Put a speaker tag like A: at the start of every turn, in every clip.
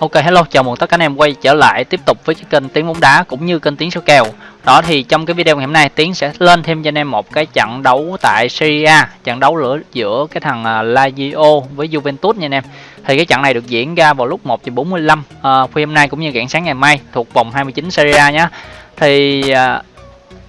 A: Ok hello, chào mừng tất cả anh em quay trở lại tiếp tục với cái kênh Tiếng bóng đá cũng như kênh Tiếng số kèo. Đó thì trong cái video ngày hôm nay Tiến sẽ lên thêm cho anh em một cái trận đấu tại Serie A, trận đấu lửa giữa cái thằng à, Lazio với Juventus nha anh em. Thì cái trận này được diễn ra vào lúc 1 giờ 45 à, khuya hôm nay cũng như rạng sáng ngày mai thuộc vòng 29 Serie A nhé. Thì à,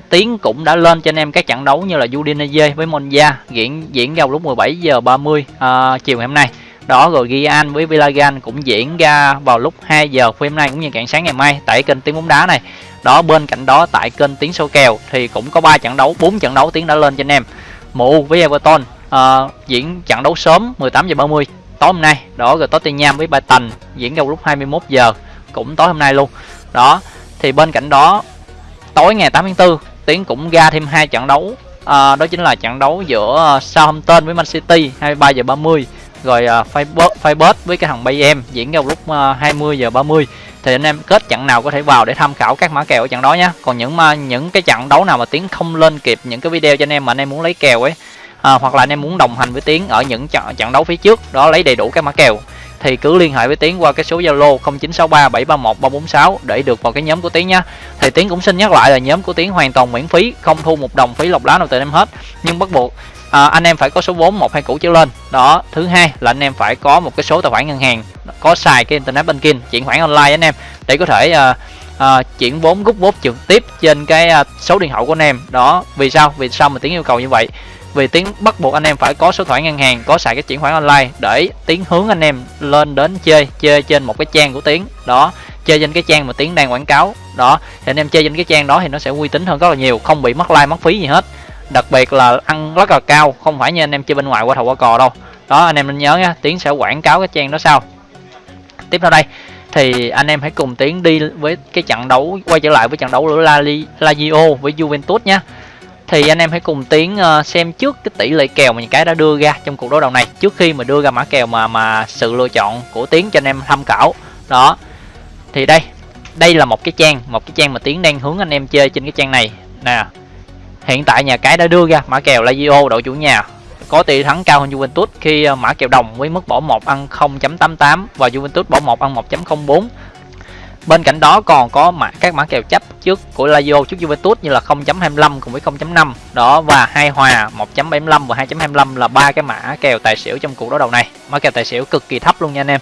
A: Tiến cũng đã lên cho anh em các trận đấu như là Udinese với Monza diễn diễn ra vào lúc 17 giờ 30 à, chiều ngày hôm nay đó rồi Gian với Villagan cũng diễn ra vào lúc 2 giờ phim nay cũng như cạn sáng ngày mai tại kênh tiếng bóng đá này. Đó bên cạnh đó tại kênh tiếng số kèo thì cũng có 3 trận đấu 4 trận đấu tiếng đã lên cho anh em. MU với Everton uh, diễn trận đấu sớm 18 giờ 30 tối hôm nay. Đó rồi Tottenham với Brighton diễn ra lúc 21 giờ cũng tối hôm nay luôn. Đó thì bên cạnh đó tối ngày 8 tháng 4 Tiến cũng ra thêm hai trận đấu à, đó chính là trận đấu giữa ờ, Southampton với Man City 23 giờ 30 rồi uh, Firebird, Firebird với cái thằng bay em diễn ra lúc à, uh, 20 giờ 30 thì anh em kết trận nào có thể vào để tham khảo các mã kèo ở trận đó nhé còn những uh, những cái trận đấu nào mà tiếng không lên kịp những cái video cho anh em mà anh em muốn lấy kèo ấy à, hoặc là anh em muốn đồng hành với tiếng ở những trận trận đấu phía trước đó lấy đầy đủ các mã kèo thì cứ liên hệ với tiến qua cái số zalo 0963 731 346 để được vào cái nhóm của tiến nhé thì tiến cũng xin nhắc lại là nhóm của tiến hoàn toàn miễn phí không thu một đồng phí lọc lá nào từ em hết. Nhưng bắt buộc à, anh em phải có số vốn một hai củ trở lên. Đó thứ hai là anh em phải có một cái số tài khoản ngân hàng có xài cái internet banking chuyển khoản online anh em để có thể à, à, chuyển vốn rút vốn trực tiếp trên cái à, số điện thoại của anh em. Đó vì sao? Vì sao mà tiếng yêu cầu như vậy? Vì tiếng bắt buộc anh em phải có số thoại ngân hàng có xài cái chuyển khoản online để tiếng hướng anh em lên đến chơi chơi trên một cái trang của tiếng đó chơi trên cái trang mà tiếng đang quảng cáo. Đó thì anh em chơi trên cái trang đó thì nó sẽ uy tín hơn rất là nhiều không bị mất like mất phí gì hết đặc biệt là ăn rất là cao, không phải như anh em chơi bên ngoài qua thầu qua cò đâu. Đó, anh em nên nhớ nhé tiến sẽ quảng cáo cái trang đó sau. Tiếp theo đây, thì anh em hãy cùng tiến đi với cái trận đấu, quay trở lại với trận đấu giữa La Lazio với Juventus nhé thì anh em hãy cùng tiến ờ, xem trước cái tỷ lệ kèo mà những cái đã đưa ra trong cuộc đấu đầu này, trước khi mà đưa ra mã kèo mà mà sự lựa chọn của tiến cho anh em tham khảo. Đó, thì đây đây là một cái trang, một cái trang mà tiến đang hướng anh em chơi trên cái trang này. Nè Hiện tại nhà cái đã đưa ra mã kèo Lazio đội chủ nhà có tỷ thắng cao hơn Juventus khi ờ, mã kèo đồng với mức bỏ 1 ăn 0.88 và Juventus bỏ 1 ăn 1.04. Bên cạnh đó còn có mã các mã kèo chấp trước của Lazio trước Juventus như là 0.25 cùng với 0.5 đó và hai hòa 1.75 và 2.25 là ba cái mã kèo tài xỉu trong cuộc đấu đầu này. Mã kèo tài xỉu cực kỳ thấp luôn nha anh em.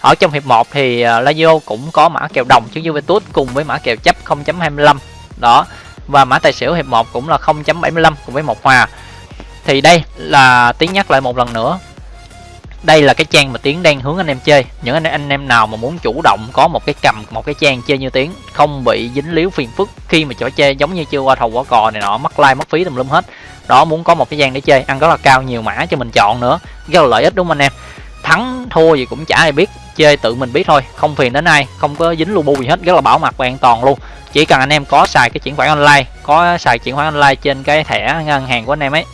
A: Ở trong hiệp 1 thì ờ, Lazio cũng có mã kèo đồng trước Juventus cùng với mã kèo chấp 0.25. Đó, và mã tài xỉu hiệp 1 cũng là 0.75 cùng với một hòa. Thì đây là tiếng nhắc lại một lần nữa. Đây là cái trang mà tiến đang hướng anh em chơi. Những anh, anh em nào mà muốn chủ động có một cái cầm một cái trang chơi như tiến không bị dính líu phiền phức khi mà chỗ chơi giống như chưa qua thầu quả cò này nọ mất like mất phí tùm lum hết. Đó muốn có một cái trang để chơi ăn rất là cao nhiều mã cho mình chọn nữa. Rất là lợi ích đúng không anh em? Thắng thua gì cũng chả ai biết chơi tự mình biết thôi không phiền đến ai không có dính lu bu gì hết rất là bảo mật và an toàn luôn chỉ cần anh em có xài cái chuyển khoản online, có xài chuyển khoản online trên cái thẻ ngân hàng của anh em ấy.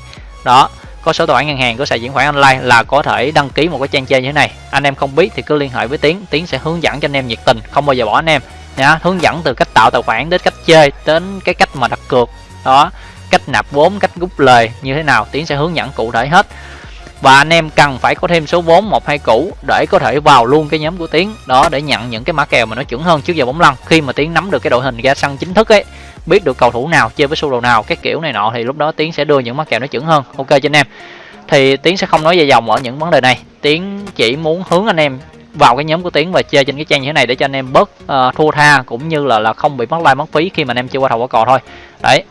A: Đó, có số tài khoản ngân hàng có xài chuyển khoản online là có thể đăng ký một cái trang chơi như thế này. Anh em không biết thì cứ liên hệ với tiến tiến sẽ hướng dẫn cho anh em nhiệt tình, không bao giờ bỏ anh em. Nhá hướng dẫn từ cách tạo tài khoản đến cách chơi đến cái cách mà đặt cược. Đó, cách nạp vốn, cách rút lời như thế nào, tiến sẽ hướng dẫn cụ thể hết và anh em cần phải có thêm số vốn một hai củ để có thể vào luôn cái nhóm của tiến. Đó để nhận những cái mã kèo mà nó chuẩn hơn trước giờ bóng lăn. Khi mà tiến nắm được cái đội hình ra sân chính thức ấy biết được cầu thủ nào chơi với sơ đồ nào cái kiểu này nọ thì lúc đó tiến sẽ đưa những mã kèo nó chuẩn hơn. Ok cho anh em. Thì tiến sẽ không nói dài dòng ở những vấn đề này. Tiến chỉ muốn hướng anh em vào cái nhóm của tiến và chơi trên cái trang như thế này để cho anh em bớt uh, thua tha cũng như là là không bị mất like mất phí khi mà anh em chơi qua thầu qua cò thôi. Đấy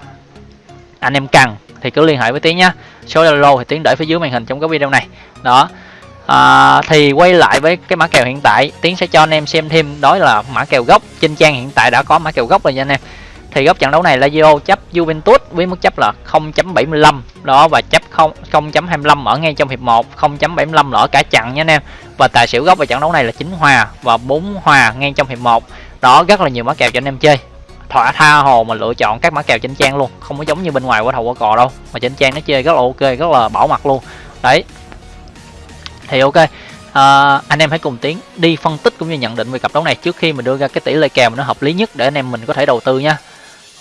A: anh em cần thì cứ liên hệ với tiến nhá. Số zalo thì tiến để phía dưới màn hình trong cái video này. Đó. À, thì quay lại với cái mã kèo hiện tại tiến sẽ cho anh em xem thêm đó là mã kèo gốc. Trên trang hiện tại đã có mã kèo gốc rồi nha anh em. Thì góc trận đấu này Lazio chấp Juventus với mức chấp là 0.75 đó và chấp 0.25 ở ngay trong hiệp 1 0.75 ở cả trận nha anh em. Và tài xỉu góc về trận đấu này là 9 hòa và 4 hòa ngay trong hiệp 1 đó rất là nhiều mã kèo cho anh em chơi thỏa tha hồ mà lựa chọn các mã kèo trên trang luôn. Không có giống như bên ngoài qua thầu qua cò đâu mà trên trang nó chơi rất là ok rất là bảo mật luôn. Đấy. Thì ok. À, anh em hãy cùng tiến đi phân tích cũng như nhận định về cặp đấu này trước khi mình đưa ra cái tỷ lệ kèo mà nó hợp lý nhất để anh em mình có thể đầu tư nha.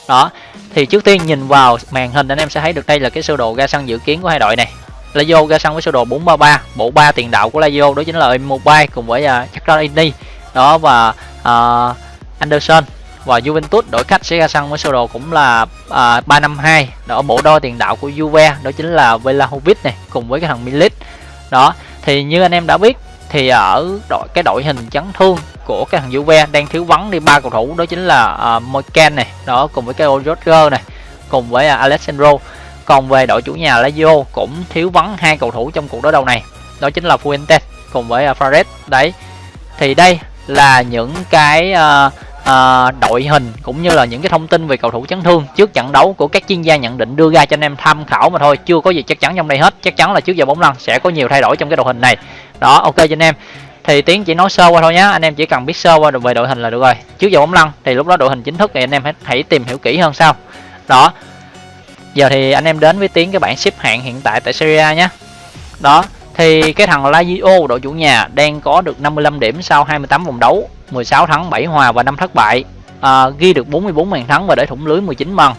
A: Đó. Thì trước tiên nhìn vào màn hình anh em sẽ thấy được đây là cái sơ đồ ra sân dự kiến của hai đội này. Lazio ra sân với sơ đồ 433 bộ ba tiền đạo của Lazio đó chính là Immobile cùng với à, uh, Chakra đó và uh, Anderson và Juventus đổi khách sẽ ra sân với sơ đồ cũng là à, 352 đó bộ đôi tiền đạo của Juve đó chính là Vlahovic này cùng với cái thằng Milik. Đó thì như anh em đã biết thì ở đội cái đội hình chấn thương của cái thằng Juve đang thiếu vắng đi ba cầu thủ đó chính là à, uh, Moiken này đó cùng với cái Roger này cùng với uh, Alessandro. Còn về đội chủ nhà Lazio cũng thiếu vắng hai cầu thủ trong cuộc đối đầu này đó chính là Fuentes cùng với uh, Fares. Đấy thì đây là những cái uh, à, đội hình cũng như là những cái thông tin về cầu thủ chấn thương trước trận đấu của các chuyên gia nhận định đưa ra cho anh em tham khảo mà thôi. Chưa có gì chắc chắn trong đây hết. Chắc chắn là trước giờ bóng lăn sẽ có nhiều thay đổi trong cái đội hình này. Đó ok cho anh em. Thì tiến chỉ nói sơ qua thôi nhé anh em chỉ cần biết sơ qua về đội hình là được rồi. Trước giờ bóng lăn thì lúc đó đội hình chính thức thì anh em hãy, hãy tìm hiểu kỹ hơn sau. Đó. Giờ thì anh em đến với tiến cái bảng xếp hạng hiện tại tại Serie A nhé đó. Thì cái thằng Lazio đội chủ nhà đang có được 55 điểm sau 28 vòng đấu. 16 thắng 7 hòa và 5 thất bại. À, ghi được 44 bàn thắng và để thủng lưới 19 bàn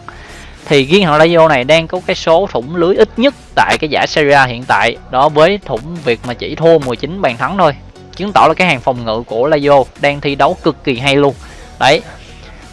A: thì riêng thằng Lazio này đang có cái số thủng lưới ít nhất tại cái giải Serie A hiện tại. Đó với thủng việc mà chỉ thua 19 bàn thắng thôi. Chứng tỏ là cái hàng phòng ngự của Lazio đang thi đấu cực kỳ hay luôn. Đấy.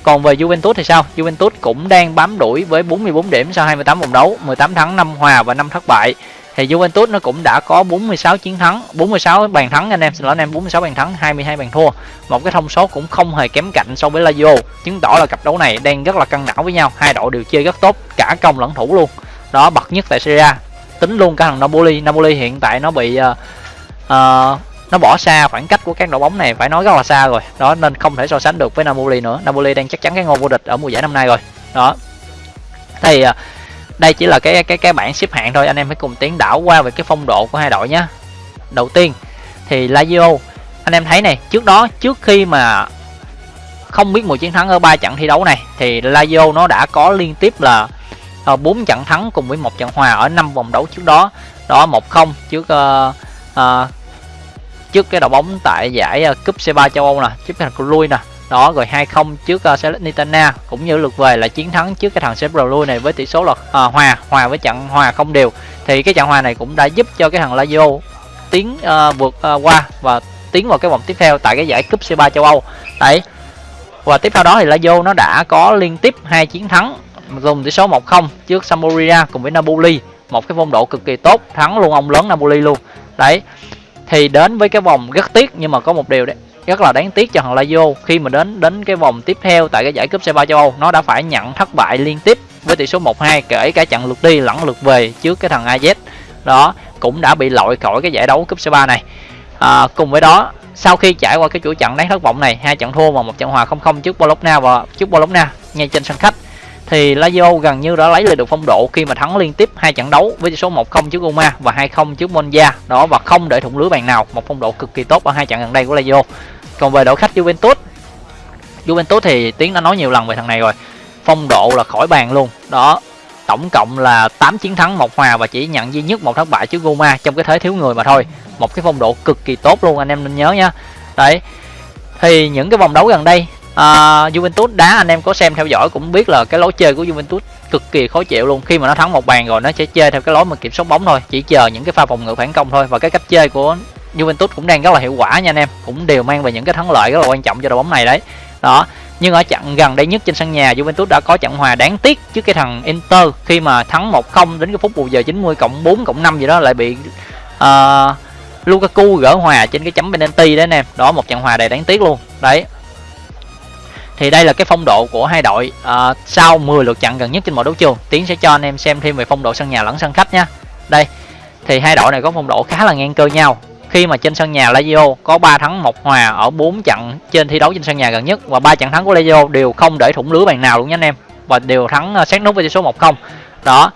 A: Còn về Juventus thì sao? Juventus cũng đang bám đuổi với 44 điểm sau 28 vòng đấu 18 thắng 5 hòa và 5 thất bại thì Juventus nó cũng đã có 46 chiến thắng 46 bàn thắng anh em. Xin lỗi anh em 46 bàn thắng 22 bàn thua. Một cái thông số cũng không hề kém cạnh so với Lazio. Chứng tỏ là cặp đấu này đang rất là căng não với nhau. Hai đội đều chơi rất tốt cả công lẫn thủ luôn. Đó bậc nhất tại Serie A. Tính luôn cả thằng Napoli. Napoli hiện tại nó bị uh, uh, nó bỏ xa khoảng cách của các đội bóng này phải nói rất là xa rồi. Đó nên không thể so sánh được với Napoli nữa. Napoli đang chắc chắn cái ngôi vô địch ở mùa giải năm nay rồi. Đó. Thì uh, đây chỉ là cái cái cái bảng xếp hạng thôi anh em hãy cùng tiến đảo qua về cái phong độ của hai đội nhé. Đầu tiên thì Lazio anh em thấy này trước đó trước khi mà không biết mùi chiến thắng ở ba trận thi đấu này thì Lazio nó đã có liên tiếp là ờ, bốn trận thắng cùng với một trận hòa ở năm vòng đấu trước đó. Đó một không trước uh, uh, trước cái đội bóng tại giải uh, cúp C3 châu Âu nè trước cái thằng lui nè đó rồi 2-0 trước ờ, uh, Salernitana cũng như lượt về là chiến thắng trước cái thằng Sebrolui này với tỷ số là uh, hòa hòa với trận hòa không đều. Thì cái trận hòa này cũng đã giúp cho cái thằng Lazio tiến uh, vượt uh, qua và tiến vào cái vòng tiếp theo tại cái giải cúp C3 châu Âu. Đấy. Và tiếp theo đó thì Lazio nó đã có liên tiếp hai chiến thắng dùng tỷ số 1-0 trước Sampdoria cùng với Napoli một cái phong độ cực kỳ tốt thắng luôn ông lớn Napoli luôn. Đấy. Thì đến với cái vòng rất tiếc nhưng mà có một điều đấy rất là đáng tiếc cho thằng Lazio khi mà đến đến cái vòng tiếp theo tại cái giải cúp C3 châu Âu. Nó đã phải nhận thất bại liên tiếp với tỷ số 1-2 kể cả trận lượt đi lẫn lượt về trước cái thằng AZ đó cũng đã bị loại khỏi cái giải đấu cúp C3 này. À, cùng với đó sau khi trải qua cái chuỗi trận đáng thất vọng này hai trận thua và một trận hòa 0-0 trước Bologna và trước Bologna ngay trên sân khách thì Lazio gần như đã lấy lại được phong độ khi mà thắng liên tiếp hai trận đấu với tỷ số 1-0 trước Roma và 2-0 trước Monza. Đó, và không để thủng lưới bàn nào. Một phong độ cực kỳ tốt ở hai trận gần đây của Lazio. Còn về đội khách Juventus Juventus thì tiến đã nói nhiều lần về thằng này rồi. Phong độ là khỏi bàn luôn. Đó, tổng cộng là 8 chiến thắng, một hòa và chỉ nhận duy nhất một thất bại trước Roma trong cái thế thiếu người mà thôi. Một cái phong độ cực kỳ tốt luôn, anh em nên nhớ nhá đấy, thì những cái vòng đấu gần đây uh, Juventus đá anh em có xem theo dõi cũng biết là cái lối chơi của Juventus cực kỳ khó chịu luôn. Khi mà nó thắng một bàn rồi nó sẽ chơi theo cái lối mà kiểm soát bóng thôi chỉ chờ những cái pha phòng ngự phản công thôi. Và cái cách chơi của Juventus cũng đang rất là hiệu quả nha anh em. Cũng đều mang về những cái thắng lợi rất là quan trọng cho đội bóng này đấy. Đó nhưng ở trận gần đây nhất trên sân nhà Juventus đã có trận hòa đáng tiếc trước cái thằng Inter. Khi mà thắng 1-0 đến cái phút bù giờ 90 cộng 4 cộng 5 gì đó lại bị uh, Lukaku gỡ hòa trên cái chấm penalty đấy anh em. Đó một trận hòa đầy đáng tiếc luôn. Đấy thì đây là cái phong độ của hai đội. À, sau 10 lượt trận gần nhất trên mọi đấu trường tiến sẽ cho anh em xem thêm về phong độ sân nhà lẫn sân khách nha. Đây thì hai đội này có phong độ khá là ngang cơ nhau. Khi mà trên sân nhà Lazio có 3 thắng một hòa ở 4 trận trên thi đấu trên sân nhà gần nhất và ba trận thắng của Lazio đều không để thủng lưới bàn nào luôn nha anh em. Và đều thắng à, sát nút với tỷ số 1-0 đó.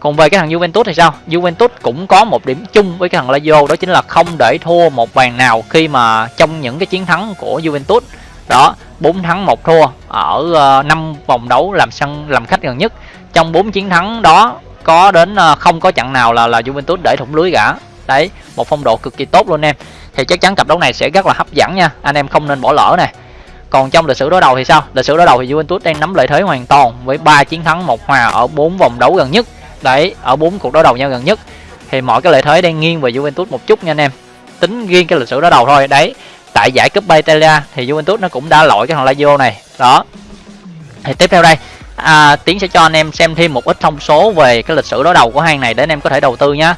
A: Còn về cái thằng Juventus thì sao? Juventus cũng có một điểm chung với cái thằng Lazio đó chính là không để thua một bàn nào khi mà trong những cái chiến thắng của Juventus đó 4 thắng một thua ở ờ, 5 vòng đấu làm sân, làm khách gần nhất. Trong 4 chiến thắng đó, có đến ờ, không có trận nào là là Juventus để thủng lưới cả. Đấy, một phong độ cực kỳ tốt luôn em. Thì chắc chắn cặp đấu này sẽ rất là hấp dẫn nha. Anh em không nên bỏ lỡ nè. Còn trong lịch sử đối đầu thì sao? Lịch sử đối đầu thì Juventus đang nắm lợi thế hoàn toàn với 3 chiến thắng, một hòa ở 4 vòng đấu gần nhất. Đấy, ở bốn cuộc đối đầu nhau gần nhất. Thì mọi cái lợi thế đang nghiêng về Juventus một chút nha anh em. Tính riêng cái lịch sử đối đầu thôi. Đấy tại giải cúp Italia thì Juventus nó cũng đã loại cái thằng Lazio này. Đó. Thì tiếp theo đây à, tiến sẽ cho anh em xem thêm một ít thông số về cái lịch sử đối đầu của hai này để anh em có thể đầu tư nhá.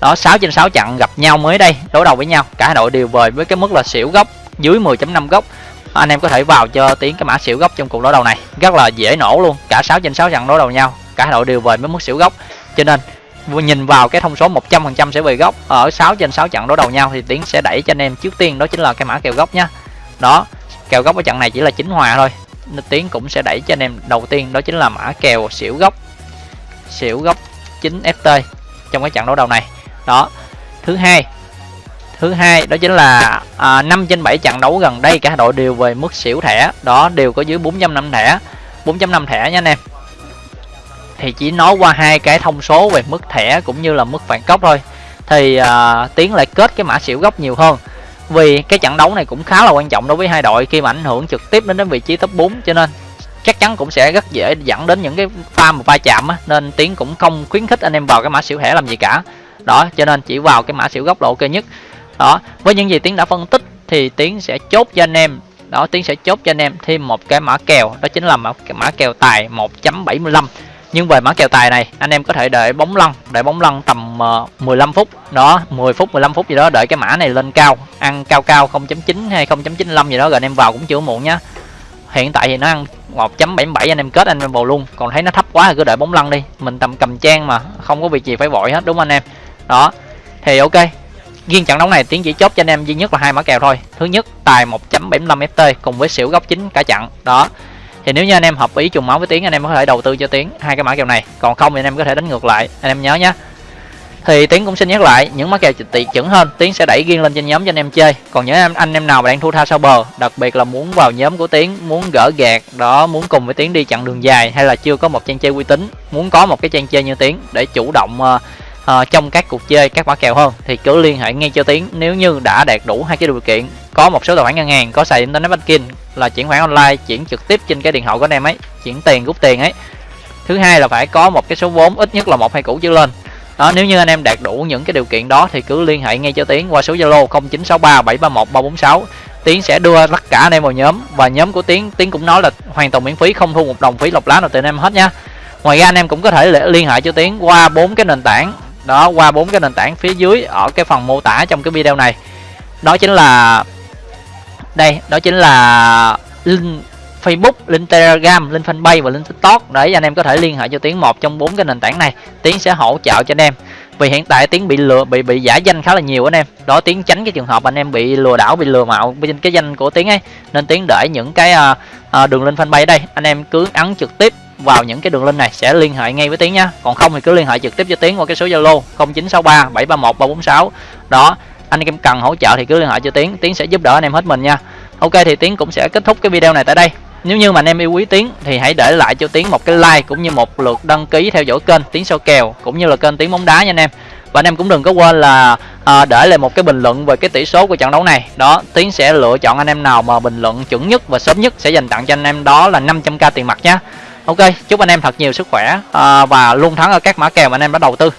A: Đó 6 trên 6 trận gặp nhau mới đây đối đầu với nhau. Cả hai đội đều về với cái mức là xỉu gốc dưới 10.5 gốc. Anh em có thể vào cho tiến cái mã xỉu gốc trong cuộc đối đầu này. Rất là dễ nổ luôn. Cả 6 trên 6 trận đối đầu nhau. Cả hai đội đều về với mức xỉu gốc. Cho nên nhìn vào cái thông số 100% sẽ về gốc ở 6 trên 6 trận đối đầu nhau thì tiến sẽ đẩy cho anh em trước tiên đó chính là cái mã kèo gốc nhá. Đó kèo gốc ở trận này chỉ là chính hòa thôi. Nên tiến cũng sẽ đẩy cho anh em đầu tiên đó chính là mã kèo xỉu gốc xỉu gốc 9 ft trong cái trận đấu đầu này. Đó thứ hai thứ hai đó chính là à, 5 trên 7 trận đấu gần đây cả đội đều về mức xỉu thẻ. Đó đều có dưới 4.5 thẻ. 4.5 thẻ nha anh em thì chỉ nói qua hai cái thông số về mức thẻ cũng như là mức phản cốc thôi. Thì à, tiến lại kết cái mã xỉu gốc nhiều hơn. Vì cái trận đấu này cũng khá là quan trọng đối với hai đội khi mà ảnh hưởng trực tiếp đến đến vị trí top 4 cho nên chắc chắn cũng sẽ rất dễ dẫn đến những cái pha mà va chạm á nên tiến cũng không khuyến khích anh em vào cái mã xỉu thẻ làm gì cả. Đó cho nên chỉ vào cái mã xỉu góc là ok nhất. Đó với những gì tiến đã phân tích thì tiến sẽ chốt cho anh em. Đó tiến sẽ chốt cho anh em thêm một cái mã kèo đó chính là mã, mã kèo tài 1.75 nhưng về mã kèo tài này, anh em có thể đợi bóng lăn đợi bóng lăn tầm ờ, 15 phút. Đó 10 phút 15 phút gì đó, đợi cái mã này lên cao. Ăn cao cao 0.9 hay 0.95 gì đó, rồi anh em vào cũng chưa muộn nhá. Hiện tại thì nó ăn 1.77 anh em kết anh em vào luôn. Còn thấy nó thấp quá thì cứ đợi bóng lăn đi. Mình tầm cầm trang mà, không có việc gì phải vội hết, đúng không anh em? Đó, thì ok. Riêng trận đấu này, tiến chỉ chốt cho anh em duy nhất là hai mã kèo thôi. Thứ nhất, tài 1.75 ft cùng với xỉu góc chính cả trận đó thì nếu như anh em hợp ý trùng máu với tiến anh em có thể đầu tư cho tiến hai cái mã kèo này. Còn không thì anh em có thể đánh ngược lại. Anh em nhớ nhé thì tiến cũng xin nhắc lại những mã kèo tỷ chuẩn hơn tiến sẽ đẩy riêng lên trên nhóm cho anh em chơi. Còn những anh anh em nào mà đang thua tha sau bờ đặc biệt là muốn vào nhóm của tiến muốn gỡ gạt đó muốn cùng với tiến đi chặng đường dài hay là chưa có một trang chơi uy tín muốn có một cái trang chơi như tiến để chủ động uh, uh, trong các cuộc chơi các mã kèo hơn thì cứ liên hệ ngay cho tiến. Nếu như đã đạt đủ hai cái điều kiện có một số tài khoản ngân hàng có xài internet banking là chuyển khoản online, chuyển trực tiếp trên cái điện thoại của anh em ấy, chuyển tiền rút tiền ấy. Thứ hai là phải có một cái số vốn, ít nhất là một hai củ trở lên. Đó, nếu như anh em đạt đủ những cái điều kiện đó thì cứ liên hệ ngay cho tiến qua số zalo 0963731346. tiến sẽ đưa tất cả anh em vào nhóm và nhóm của tiến tiến cũng nói là hoàn toàn miễn phí, không thu một đồng phí lọc lá nào từ anh em hết nha. Ngoài ra anh em cũng có thể liên hệ cho tiến qua bốn cái nền tảng. Đó, qua bốn cái nền tảng phía dưới ở cái phần mô tả trong cái video này. Đó chính là đây đó chính là link Facebook, link Telegram, link Fanpage và link TikTok để anh em có thể liên hệ cho Tiến một trong bốn cái nền tảng này. Tiến sẽ hỗ trợ cho anh em. Vì hiện tại Tiến bị lừa bị bị giả danh khá là nhiều anh em. Đó Tiến tránh cái trường hợp anh em bị lừa đảo, bị lừa mạo trên cái danh của Tiến ấy. Nên Tiến để những cái uh, đường link Fanpage đây, anh em cứ ấn trực tiếp vào những cái đường link này sẽ liên hệ ngay với Tiến nhá. Còn không thì cứ liên hệ trực tiếp cho Tiến qua cái số Zalo 0963 731 346. Đó, anh em cần hỗ trợ thì cứ liên hệ cho Tiến, Tiến sẽ giúp đỡ anh em hết mình nha. Ok thì Tiến cũng sẽ kết thúc cái video này tại đây. Nếu như mà anh em yêu quý Tiến thì hãy để lại cho Tiến một cái like cũng như một lượt đăng ký theo dõi kênh Tiến số kèo cũng như là kênh Tiến bóng đá nha anh em. Và anh em cũng đừng có quên là à, để lại một cái bình luận về cái tỷ số của trận đấu này. Đó, Tiến sẽ lựa chọn anh em nào mà bình luận chuẩn nhất và sớm nhất sẽ dành tặng cho anh em đó là 500k tiền mặt nhé Ok, chúc anh em thật nhiều sức khỏe à, và luôn thắng ở các mã kèo mà anh em đã đầu tư.